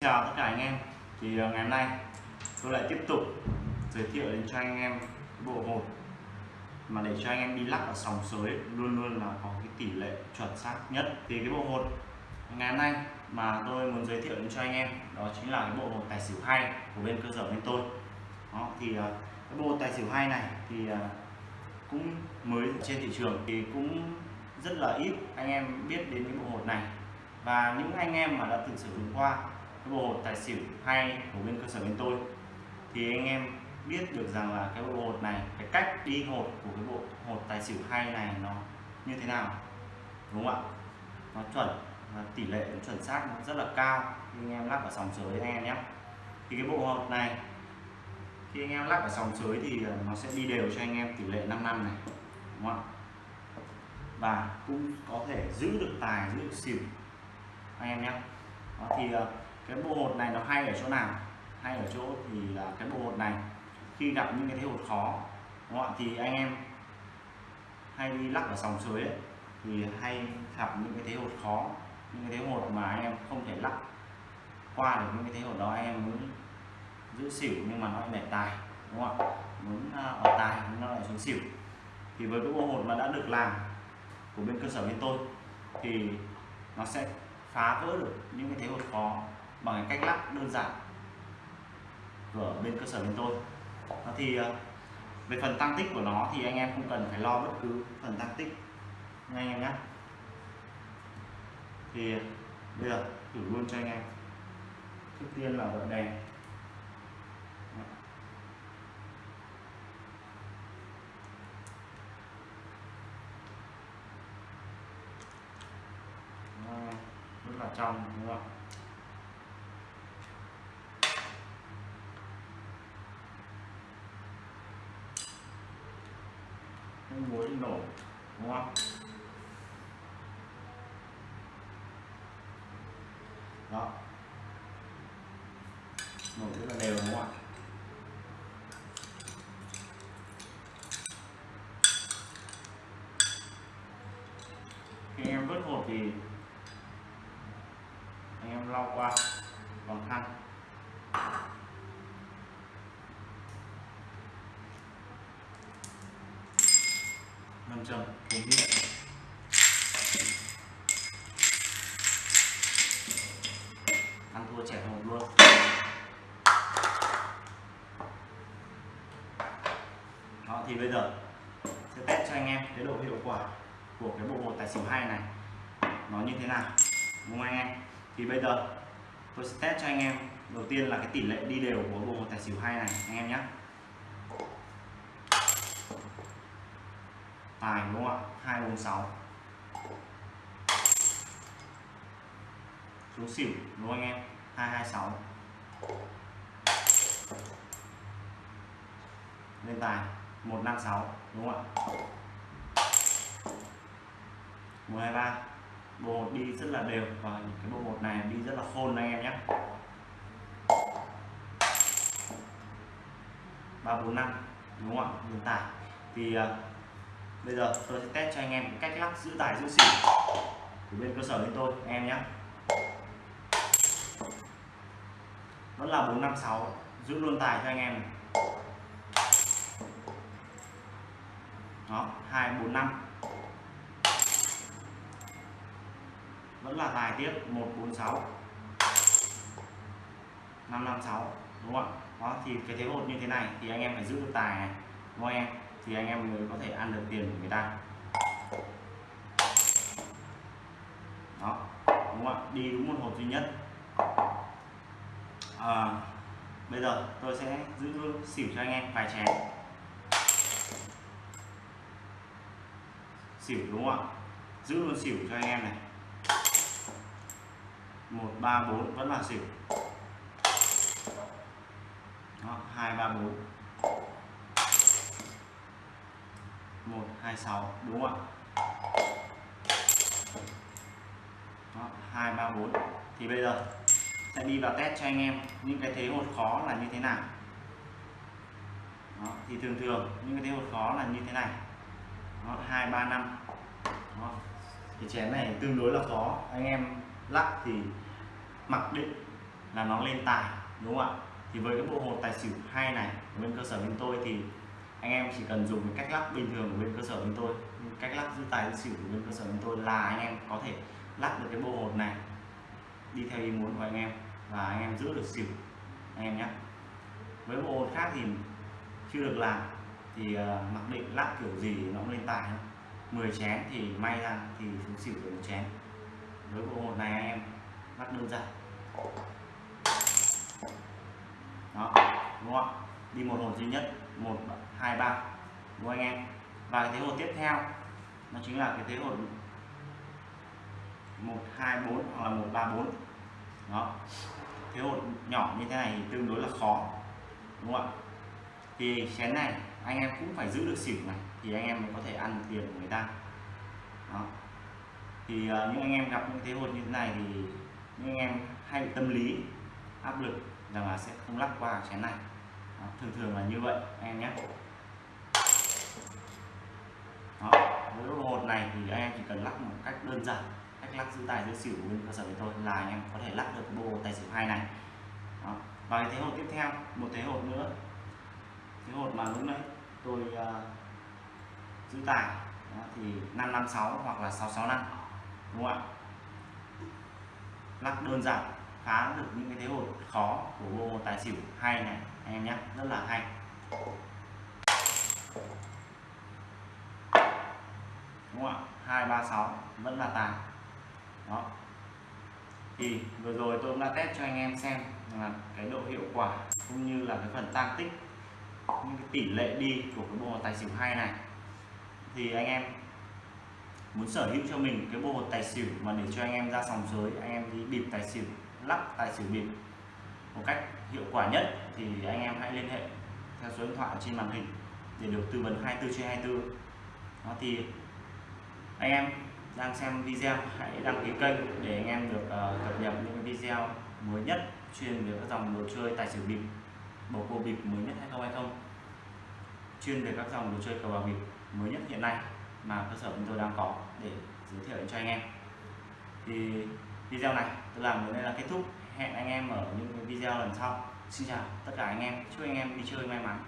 chào tất cả anh em. Thì ờ, ngày hôm nay tôi lại tiếp tục giới thiệu đến cho anh em bộ hột mà để cho anh em đi lắc ở sòng sới luôn luôn là có cái tỷ lệ chuẩn xác nhất. Thì cái bộ hột ngày hôm nay mà tôi muốn giới thiệu đến cho anh em, đó chính là cái bộ hột tài xỉu hay của bên cơ sở bên tôi. Đó, thì ờ, cái bộ tài xỉu hay này thì ờ, cũng mới trên thị trường thì cũng rất là ít anh em biết đến cái bộ hột này. Và những anh em mà đã từng sử dụng qua cái bộ hột tài xỉu hay của bên cơ sở bên tôi. Thì anh em biết được rằng là cái bộ hột này cái cách đi hột của cái bộ hột tài xỉu hay này nó như thế nào đúng không ạ? Nó chuẩn và tỷ lệ nó chuẩn xác nó rất là cao. Khi anh em lắp ở sòng sới anh em nhé. Thì cái bộ hột này khi anh em lắp ở sòng sới thì à, nó sẽ đi đều cho anh em tỷ lệ 5 năm này đúng không ạ? Và cũng có thể giữ được tài giữ được xỉu anh em nhé. Đó, thì à, cái bộ hột này nó hay ở chỗ nào? Hay ở chỗ thì là cái bộ hột này khi gặp những cái thế hột khó đúng không thì anh em hay đi lắc ở sòng suối ấy, thì hay gặp những cái thế hột khó những cái thế hột mà anh em không thể lắc. Qua được những cái thế hột đó anh em muốn giữ xỉu nhưng mà nó lại để tài đúng không ạ? Muốn à, ở tài nhưng nó lại xuống xỉu. Thì với cái bộ hột mà đã được làm của bên cơ sở bên tôi thì nó sẽ phá vỡ được những cái thế hột khó bằng cách lắc đơn giản của bên cơ sở bên tôi. Thì à, về phần tăng tích của nó thì anh em không cần phải lo bất cứ phần tăng tích nha anh em nhé thì à, bây giờ thử luôn cho anh em. Trước tiên là vợ đèn. Rất là trong, đúng không ạ không muối nổ đúng không? Đó. Nổ rất là đều, đúng không ạ? Khi em vớt hột thì anh em lau qua. 500 cùng điện ăn thua trẻ hồng luôn. Đó, thì bây giờ sẽ test cho anh em cái độ hiệu quả của cái bộ hột tài xỉu hai này. Nó như thế nào, đúng không anh em? Thì bây giờ tôi sẽ test cho anh em. Đầu tiên là cái tỷ lệ đi đều của bộ hột tài xỉu hai này, anh em nhé tài đúng không ạ? Hai, bốn, sáu. Xuống xỉu, đúng không anh em? Hai hai, sáu. Lên tài. Một, năm, sáu, đúng không ạ? Một, hai, ba. Bộ một đi rất là đều. Và cái bộ một này đi rất là khôn anh em nhé. Ba, bốn, năm, đúng không ạ? Lên tài. Thì à, bây giờ tôi sẽ test cho anh em cách lắc giữ tài giữ xỉu. Của bên cơ sở bên tôi, anh em nhé. Vẫn là 456 giữ luôn tài cho anh em này. đó 245 vẫn là tài tiếp 146 556 đúng không ạ? Đó, thì cái thế hột như thế này thì anh em phải giữ được tài này, đúng không em? Thì anh em mới có thể ăn được tiền của người ta. Đó đúng không ạ? Đi đúng một hộp duy nhất. À, bây giờ tôi sẽ giữ luôn xỉu cho anh em vài chén. Xỉu đúng không ạ? Giữ luôn xỉu cho anh em này. Một ba bốn vẫn là xỉu. Hai ba bốn. Một hai sáu đúng không ạ? Hai ba bốn. Thì bây giờ sẽ đi vào test cho anh em những cái thế hột khó là như thế nào. Đó, thì thường thường những cái thế hột khó là như thế này. Hai ba năm. Cái chén này tương đối là khó. Anh em lắc thì mặc định là nó lên tài đúng không ạ? Thì với cái bộ hột tài xỉu hay này bên cơ sở bên tôi thì anh em chỉ cần dùng cái cách lắc bình thường của bên cơ sở chúng tôi. Cách lắc giữ tài giữ xỉu của bên cơ sở chúng tôi là anh em có thể lắc được cái bộ hột này đi theo ý muốn của anh em và anh em giữ được xỉu anh em nhé. Với bộ hột khác thì chưa được làm thì uh, mặc định lắc kiểu gì nó cũng lên tài thôi. 10 chén thì may ra thì xuống xỉu được một chén. Với bộ hột này anh em lắc đơn giản. Đó đúng không đi một hồn duy nhất một hai ba. Đúng không anh em? Và cái thế hột tiếp theo nó chính là cái thế hột một hai bốn hoặc là một ba bốn. Đó. Thế hột nhỏ như thế này thì tương đối là khó đúng không ạ? Thì chén này anh em cũng phải giữ được xỉu này thì anh em mới có thể ăn tiền của người ta. Đó. Thì uh, những anh em gặp những thế hột như thế này thì những anh em hay bị tâm lý áp lực rằng là sẽ không lắc qua chén này thường thường là như vậy anh em nhé. Đó, với bộ hột này thì anh em chỉ cần lắc một cách đơn giản cách lắc giữ tài giữ xỉu của bên cơ sở của tôi là anh em có thể lắc được bộ tài xỉu hai này. Đó. và cái thế hột tiếp theo một thế hột nữa. Thế hột mà lúc nãy tôi uh, giữ tài đó, thì 556 hoặc là 665 đúng không ạ? Lắc đơn giản phá được những cái thế hột khó của bộ tài xỉu hai này anh em nhé, rất là hay. Đúng không ạ? Hai, ba, sáu, vẫn là tài. Đó. Thì vừa rồi tôi cũng đã test cho anh em xem là cái độ hiệu quả cũng như là cái phần tăng tích những cái tỷ lệ đi của cái bộ tài xỉu hai này. Thì anh em muốn sở hữu cho mình cái bộ hột tài xỉu mà để cho anh em ra sòng sới, anh em đi bịp tài xỉu, lắc tài xỉu bịp một cách hiệu quả nhất thì anh em hãy liên hệ theo số điện thoại trên màn hình để được tư vấn 24 trên 24 đó thì anh em đang xem video hãy đăng ký kênh để anh em được uh, cập nhật những video mới nhất chuyên về các dòng đồ chơi tài xỉu bịp bầu cua bịp mới nhất hay không hay không. Chuyên về các dòng đồ chơi cờ bạc bịp mới nhất hiện nay mà cơ sở chúng tôi đang có để giới thiệu cho anh em. Thì video này tôi làm đến đây là kết thúc hẹn anh em ở những video lần sau. Xin chào tất cả anh em, chúc anh em đi chơi may mắn.